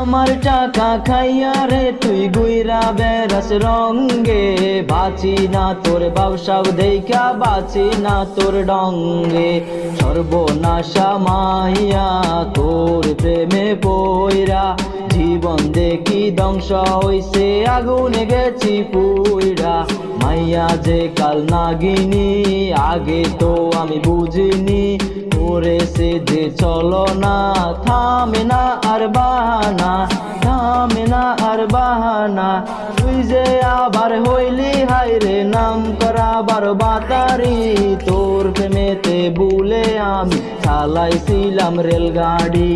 আমার টাকা খাইয়া রে, তুই গুইরা বেরাস রঙ্গে। বাঁচি না তোর ব্যবসাও দেখা বাঁচি না তোর ডঙ্গে। সর্বনাশা মাইয়া তোর প্রেমে পইরা, জীবন দেখি ধ্বংস হইছে, আগুনে গেছি পুইরা। মাইয়া যে কাল নাগিনি, আগে তো আমি বুঝিনি করেছে যে চলো না, থামে না আর বাহানা, থামে না আর বাহানা। তুই যে আবার হইলি হাই রে, নাম করা বার বাতারি। তোর প্রেমেতে ভুলে আমি চালাইছিলাম রেলগাড়ি।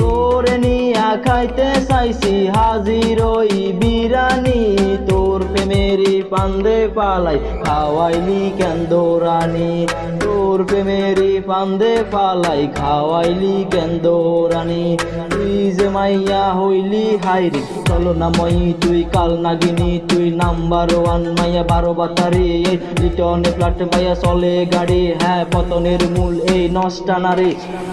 তোর নিয়া খাইতে চাইছি, হাজির ওই বিরানি। তোর প্রেমেরি পান্দে পালাই, খাওয়াইলি কেন দৌরানি তোর প্রেমেরি পান্দে পালাই, খাওয়াইলি কেন দৌরানি তুই যে মাইয়া হইলি হাইরি চলো না মই, তুই কাল নাগিনি, তুই নাম্বার ওয়ান মাইয়া, বারো বাতারি, এই রিটনে প্লাট পাইয়া চলে গাড়ি। হ্যাঁ পতনের মূল এই নষ্টা নারী।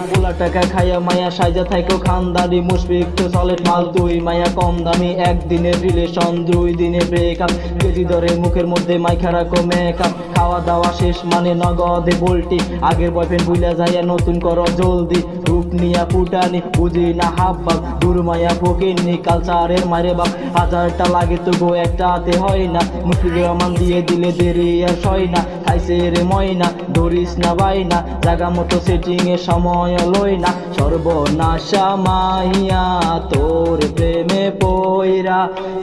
পোলা টাকা খাইয়া মায়া সাইজা থাইকো খানদারি মুশফিক তো সলেট মাল, তুই মায়া কম দামি। একদিনের রিলেশন দুই দিনে ব্রেকআপ কেজি ধরে মুখের মধ্যে মাইখা রাখো মেকআপ খাওয়া দাওয়া শেষ মানে নগদে বলটি। আগের বয়ফ্রেন্ড ভুলে যাইয়া নতুন করো জলদি, রূপ নিয়া ফুটানি, বুঝি না হাব বাপ দূর মায়া ফকিরনি কালচারের মারে বাপ। হাজারটা লাগে তবু একটা হাতে হয় না মুশফিক রহমান দিয়ে দিলে দেরি আর সয় না, খাইছে রে ময়না, ধরিস না বাই না জাগা মতো সেটিং এর সময় লই না। সর্বনাশা মাইয়া, তোর প্রেমে পইরা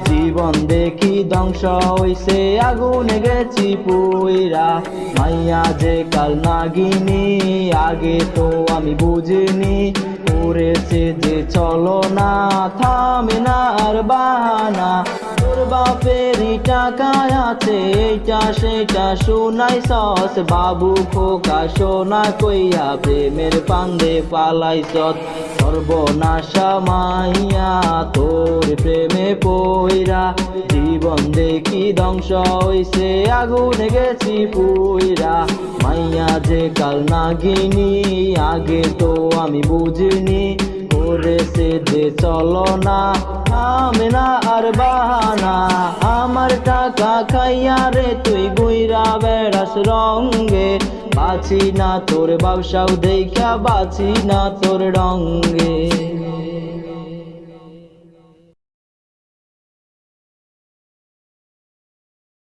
জীবন দেখি ধ্বংস হইছে আগুনে গেছি পুইরা। মাইয়া যে কাল নাগিনি, আগে তো আমি বুঝিনি। করেছে যে চলো না, থামে না আর বাহানা। তোর বাপেরই টাকা আছে, এইটা সেটা শোনাই সস। বাবু খোকা সোনা কইয়া প্রেমের পান্দে পালাই সৎ সর্বনাশা মাইয়া, তোর প্রেমে পইরা। জীবন দেখি ধ্বংস হইছে? আগুনে গেছি পুইরা। মাইয়া যে কাল নাগিনি, আগে তো আমি বুঝিনি। করেছে যে চলো না থামে না আর বাহানা। আমার টাকা খাইয়া রে, তুই গুইরা বেড়াস রঙ্গে বাঁচি না তোর ব্যবসাও দেখা বাঁচি না তোর রঙ্গে